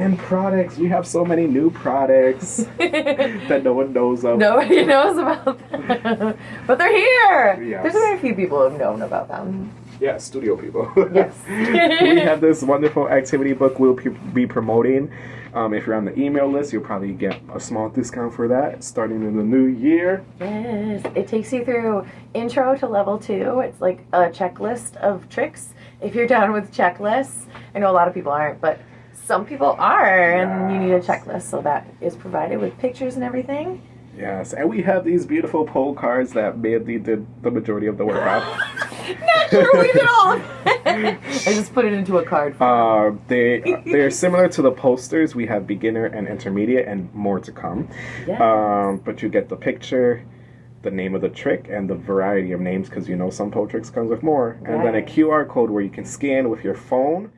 And products, we have so many new products that no one knows of. Nobody knows about them. but they're here. Yes. There's very few people who've known about them. Yeah, studio people. Yes. we have this wonderful activity book we'll be promoting. Um, if you're on the email list, you'll probably get a small discount for that starting in the new year. Yes, it takes you through intro to level two. It's like a checklist of tricks. If you're down with checklists, I know a lot of people aren't, but some people are, and you need a checklist. So that is provided with pictures and everything. Yes, and we have these beautiful pole cards that Mandy did the majority of the work on. Not sure we did all. I just put it into a card. Uh, they they're similar to the posters. We have beginner and intermediate, and more to come. Yes. Um, but you get the picture, the name of the trick, and the variety of names because you know some pole tricks comes with more, and then a QR code where you can scan with your phone